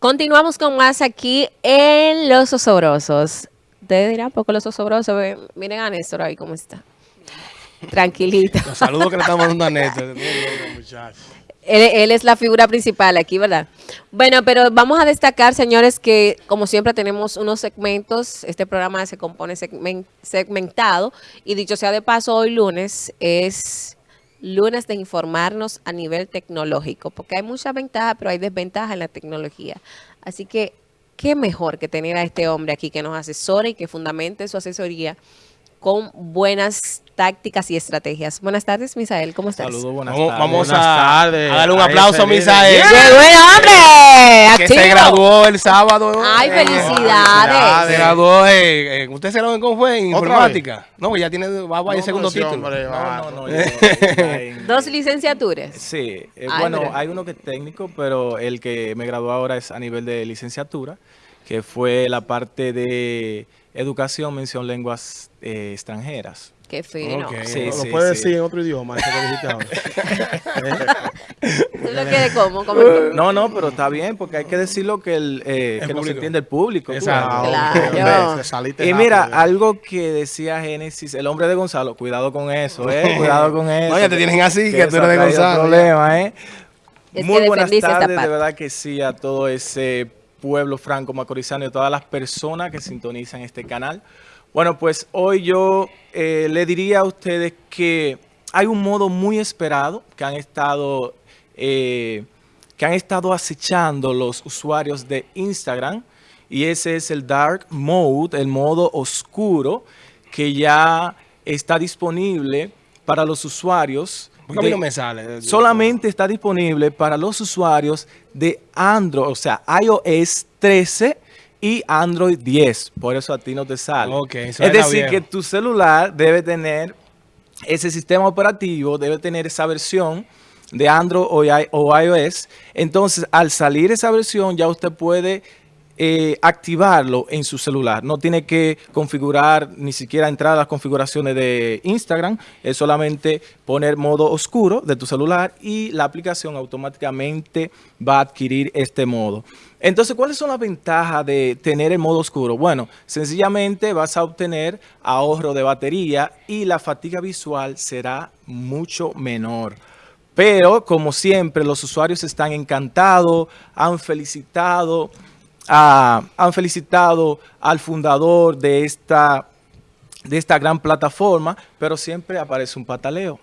Continuamos con más aquí en Los Osobrosos. Ustedes dirán, poco Los Osobrosos, miren a Néstor ahí cómo está. Tranquilita. Los saludos que le estamos dando a Néstor. Él, él es la figura principal aquí, ¿verdad? Bueno, pero vamos a destacar, señores, que como siempre tenemos unos segmentos. Este programa se compone segmen- segmentado. Y dicho sea de paso, hoy lunes es lunes de informarnos a nivel tecnológico. Porque hay muchas ventajas, pero hay desventajas en la tecnología. Así que, qué mejor que tener a este hombre aquí que nos asesore y que fundamente su asesoría con buenas tácticas y estrategias. Buenas tardes, Misael. ¿Cómo estás? Saludos, buenas Vamos, tardes. vamos Buenas a, tardes a darle un aplauso a Misael. ¡Qué buen hombre! Que se graduó el sábado. ¡Ay, Eh, felicidades! Se graduó ¿Usted se graduó en cómo fue? En ¿Otra informática. No, ya tiene, va a el segundo título. hombre, No, va. no, no. en- Dos licenciaturas. Sí, eh, Ay, bueno, pero- hay uno que es técnico, pero el que me graduó ahora es a nivel de licenciatura, que fue la parte de educación, mención lenguas eh, extranjeras. Qué fino. Ok. Sí, lo sí, puedes sí. decir en otro idioma, eso que dijiste ahora. ¿Tú lo? ¿Cómo tú? No, no, pero está bien, porque hay que decirlo que, el, eh, El que nos entiende el público. tú Exacto. sabes. Claro. Y mira, algo que decía Génesis, el hombre de Gonzalo, cuidado con eso, eh, cuidado con eso. No, ya te tienen así, que tú eso eres de Gonzalo, problema, eh. Es Muy que buenas tardes, de verdad que sí, a todo ese pueblo franco macorizano y todas las personas que sintonizan este canal. Bueno, pues hoy yo eh, le diría a ustedes que hay un modo muy esperado que han estado, eh, que han estado acechando los usuarios de Instagram y ese es el Dark Mode, el modo oscuro, que ya está disponible para los usuarios. Porque a mí no me sale. solamente está disponible para los usuarios de Android, o sea, iOS 13 y Android 10. Por eso a ti no te sale. Es decir, que tu celular debe tener ese sistema operativo, debe tener esa versión de Android o iOS. Entonces, al salir esa versión, ya usted puede eh, activarlo en su celular. No tiene que configurar, ni siquiera entrar a las configuraciones de Instagram. Es solamente poner modo oscuro de tu celular y la aplicación automáticamente va a adquirir este modo. Entonces, ¿cuáles son las ventajas de tener el modo oscuro? Bueno, sencillamente vas a obtener ahorro de batería y la fatiga visual será mucho menor. Pero, como siempre, los usuarios están encantados, han felicitado, a- han felicitado al fundador de esta, de esta gran plataforma, pero siempre aparece un pataleo.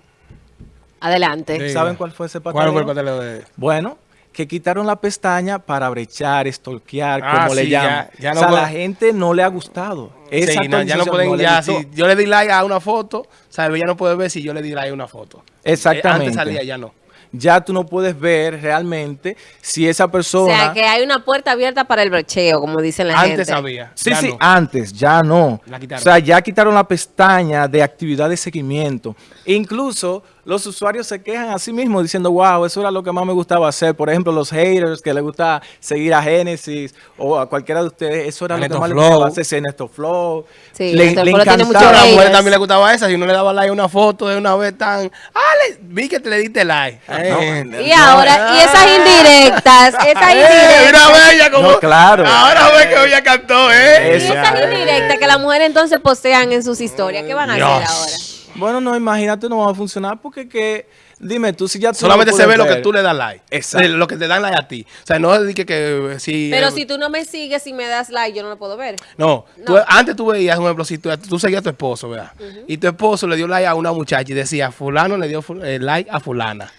Adelante. Sí. ¿Saben cuál fue ese pataleo? ¿Cuál fue el pataleo de.? Bueno, que quitaron la pestaña para brechar, stalkear, Ah, como le llaman. ya- o sea, la gente no le ha gustado. Esa Sí, no, ya no pueden, ya, si yo le di like a una foto, ¿sabes? Ya no puede ver si yo le di like a una foto. Exactamente. Eh, antes salía, ya no. Ya tú no puedes ver realmente si esa O persona... sea, que hay una puerta abierta para el brocheo, como dicen la gente. Antes había. Sí, ya sí, no. antes, ya no. La quitaron. O sea, ya quitaron la pestaña de actividad de seguimiento. Incluso los usuarios se quejan a sí mismos diciendo, wow, eso era lo que más me gustaba hacer. Por ejemplo, los haters que les gusta seguir a Genesis o a cualquiera de ustedes, eso era A lo que Neto más les Flow. gustaba hacer, Flow. Sí, le, tiene mucho A encantaba. la mujer también le gustaba esa. Si uno le daba like a una foto de una vez tan. ¡Ah! le- vi que te le diste like. Eh, Y ahora, y esas indirectas, esas Eh, indirectas. mira, ve ella como. No, claro. Ahora ve que ella cantó, ¿eh? Y esas indirectas que las mujeres entonces postean en sus historias. ¿Qué van a hacer Dios. ahora? Bueno, no, imagínate, no va a funcionar porque que, dime tú, si ya tú Solamente no se ve lo que tú le das like. Exacto. Lo que te dan like a ti. O sea, no es que, que si. Pero eh, si tú no me sigues y me das like, yo no lo puedo ver. No, tú- No. antes tú veías, un ejemplo, si tú, tú seguías a tu esposo, ¿verdad? Y tu esposo le dio like a una muchacha y decía, fulano le dio fu- eh, like a fulana.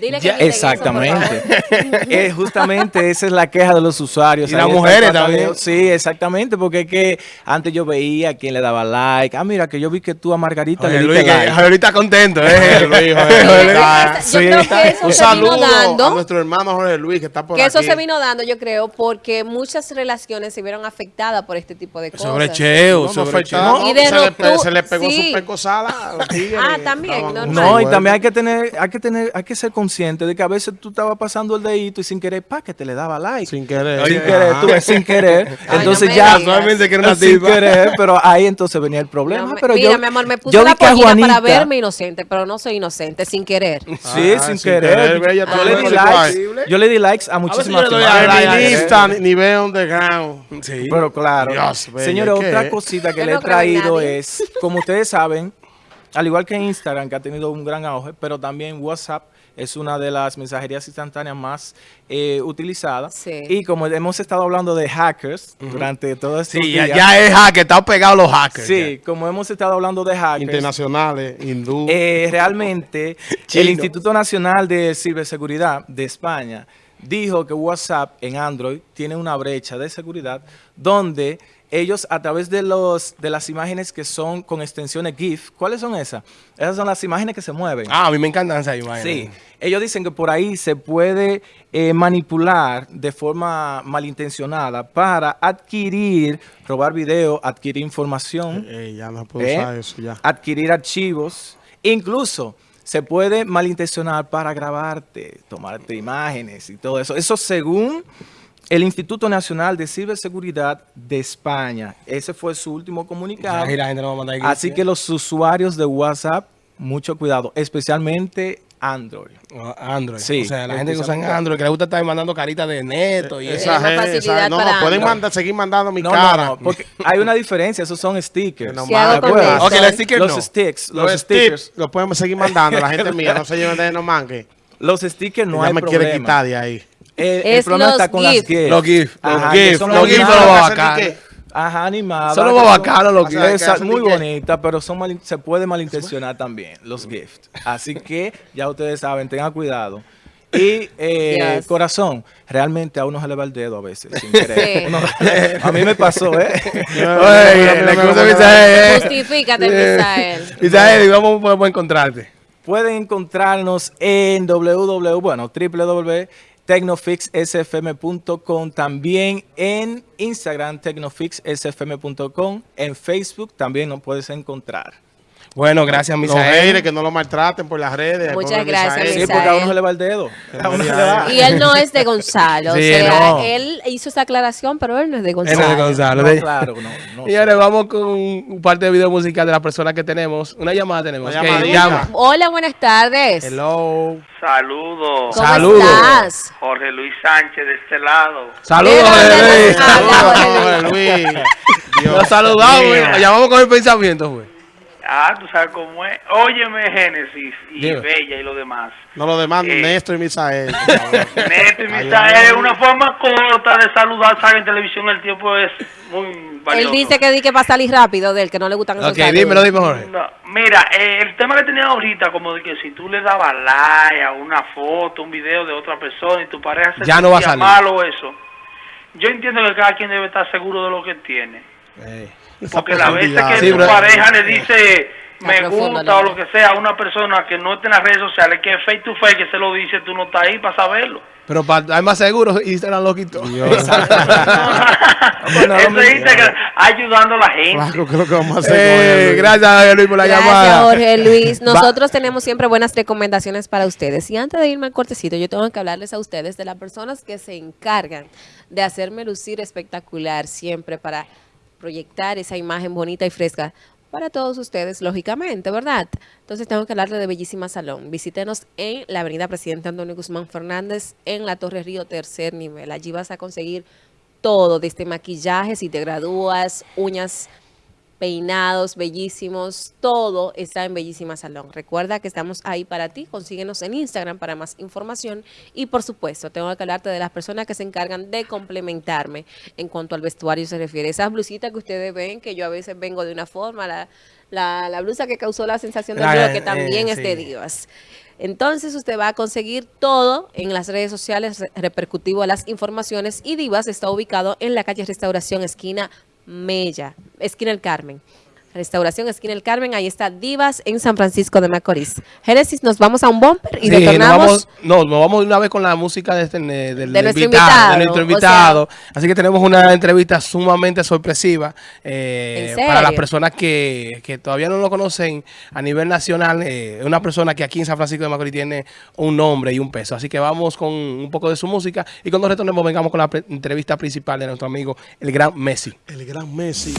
Dile que Ya, eso, Exactamente. Eh, justamente esa es la queja de los usuarios. Y las mujeres también. Sí, exactamente, porque es que antes yo veía a quien le daba like. Ah, mira, que yo vi que tú a Margarita Oye, le Luis, diste que like. Jorge Luis está contento, ¿eh? Luis, Sí, Jorge Luis. esa- Sí. Yo creo que eso Un se vino saludo a dando. nuestro hermano Jorge Luis que está por Que eso aquí. se vino dando, yo creo, porque muchas relaciones se vieron afectadas por este tipo de cosas. Sobre cheo, No, no sobre fue cheo. chao, Y de se, le, se le pegó sí. su pecosada a los tigres. Ah, también. No, y también hay que tener, hay que tener, hay que ser Hay consciente de que a veces tú estabas pasando el dedito y sin querer, pa, que te le daba like. Sin querer. Sin querer, tú ves, sin querer. Ay, entonces no ya. Casualmente que era una sin tipa. querer, pero ahí entonces venía el problema. No pero mira, yo, mi amor, me puse la que a pollina para Juanita- verme inocente, pero no soy inocente, sin querer. Sí, Ah, sin, sin querer. yo, le di likes, yo le di likes a muchísimas yo le doy tipas. a like, Feminista, ni, ni veo underground. Sí. Pero claro, Dios, bella, señores, ¿qué? otra cosita que le he traído es, como ustedes saben, al igual que Instagram, que ha tenido un gran auge, pero también WhatsApp es una de las mensajerías instantáneas más eh, utilizadas. Sí. Y como hemos estado hablando de hackers durante todo este Sí, ya, ya es hacker, están pegados los hackers. Sí, como hemos estado hablando de hackers. Internacionales, hindú. Eh, realmente, el Instituto Nacional de Ciberseguridad de España dijo que WhatsApp en Android tiene una brecha de seguridad donde ellos a través de los de las imágenes que son con extensiones GIF, ¿cuáles son esas? Esas son las imágenes que se mueven. Ah, a mí me encantan esas imágenes. Sí, ellos dicen que por ahí se puede eh, manipular de forma malintencionada para adquirir, robar video, adquirir información. Eh, ya no puedo ¿eh? usar eso ya. adquirir archivos, incluso se puede malintencionar para grabarte, tomarte imágenes y todo eso. Eso según el Instituto Nacional de Ciberseguridad de España. Ese fue su último comunicado. Y la gente no va a mandar Así que los usuarios de WhatsApp, mucho cuidado, especialmente Android. Android. Sí, o sea, la gente que usa Android, que le gusta estar mandando caritas de neto y eso. Esa gente, facilidad no, para no, pueden mandar, seguir mandando mi No, cara. no, no, porque hay una diferencia, esos son stickers. No ¿Qué hago más, con pues. eso? Ok, los stickers los no. sticks, los, Los stickers. tips los podemos seguir mandando. La gente mía no se lleven de no manque. Los stickers no ya hay me problema. quiere quitar de ahí. El, el Es problema los está con las GIF. Los GIF, los Ajá, que GIF, son los GIF son los Ajá, animadas. Son los los o sea, muy bonitas, pero son mal- se puede malintencionar también, los gifts. Así que ya ustedes saben, tengan cuidado. Y eh, Yes. corazón, realmente a uno se le va el dedo a veces, sin querer. Sí. Uno- a mí me pasó, ¿eh? Oye, la excusa, Misael. Justifícate, Eh, Misael. Misael, ¿y ¿cómo podemos encontrarte? Pueden encontrarnos en www, bueno, www.tecnofixsfm.com, también en Instagram, tecnofixsfm.com, en Facebook también nos puedes encontrar. Bueno, gracias, Los Misael. haters que no lo maltraten por las redes. Muchas gracias, Misael. Sí, porque a uno se le va el dedo. A uno se le va. Y él no es de Gonzalo. o Sí, sea, no. él hizo esa aclaración, pero él no es de Él Gonzalo. es de Gonzalo. No, claro, no. no Y ahora vamos con un parte de video musical de las personas que tenemos. Una llamada tenemos. Una llama. Hola, buenas tardes. Hello. Saludos, ¿Cómo Saludos. estás? Jorge Luis Sánchez de este lado. Saludos, Jorge Luis. Saludos, Jorge Luis. Lo saludamos, llamamos con el pensamiento, güey. Ah, tú sabes cómo es. Óyeme, Génesis y Dime. Bella y lo demás. No lo demanden Eh. Néstor y Misael. Neto y Misael es una forma corta de saludar, ¿sabes? En televisión el tiempo es muy Él valioso. dice que di que va a salir rápido de él, que no le gustan esos Ok, dímelo, dime, Jorge. No, mira, eh, el tema que tenía ahorita, como de que si tú le dabas like a una foto, un video de otra persona y tu pareja se Ya no va a salir. mal o eso, yo entiendo que cada quien debe estar seguro de lo que tiene. Esa Porque la veces que Sí, tu bro. pareja le dice me gusta o lo que sea a una persona que no está en las redes sociales, que es face to face, que se lo dice, tú no estás ahí para saberlo. Pero para estar más seguros, Instagram lo quitó. Bueno, Eso lo es mismo. Instagram, ayudando a la gente. Claro, creo que vamos a hacer. Eh, gracias, Jorge Luis, por la Gracias, llamada. Jorge Luis. Nosotros tenemos siempre buenas recomendaciones para ustedes. Y antes de irme al cortecito, yo tengo que hablarles a ustedes de las personas que se encargan de hacerme lucir espectacular siempre para proyectar esa imagen bonita y fresca para todos ustedes, lógicamente, ¿verdad? Entonces tengo que hablarle de Bellísima Salón. Visítenos en la avenida Presidente Antonio Guzmán Fernández, en la Torre Río, tercer nivel. Allí vas a conseguir todo, desde maquillaje, si te gradúas, uñas peinados bellísimos, todo está en Bellísima Salón. Recuerda que estamos ahí para ti, consíguenos en Instagram para más información y por supuesto tengo que hablarte de las personas que se encargan de complementarme en cuanto al vestuario se refiere. Esas blusitas que ustedes ven, que yo a veces vengo de una forma, la, la, la blusa que causó la sensación La- video, que eh, también es de divas. Entonces usted va a conseguir todo en las redes sociales re- repercutivo a las informaciones y Divas está ubicado en la calle Restauración, esquina Mella, esquina El Carmen. Restauración Esquina El Carmen. Ahí está Divas en San Francisco de Macorís. Génesis, nos vamos a un bumper y Sí, nos retornamos. vamos, no, nos vamos de una vez con la música de este, De nuestro invitado, invitado, de nuestro o invitado. Así que tenemos una entrevista sumamente sorpresiva eh, ¿En para las personas que, que todavía no lo conocen a nivel nacional. eh, una persona que aquí en San Francisco de Macorís tiene un nombre y un peso. Así que vamos con un poco de su música y cuando retornemos vengamos con la entrevista principal de nuestro amigo, el gran Messi. El gran Messi.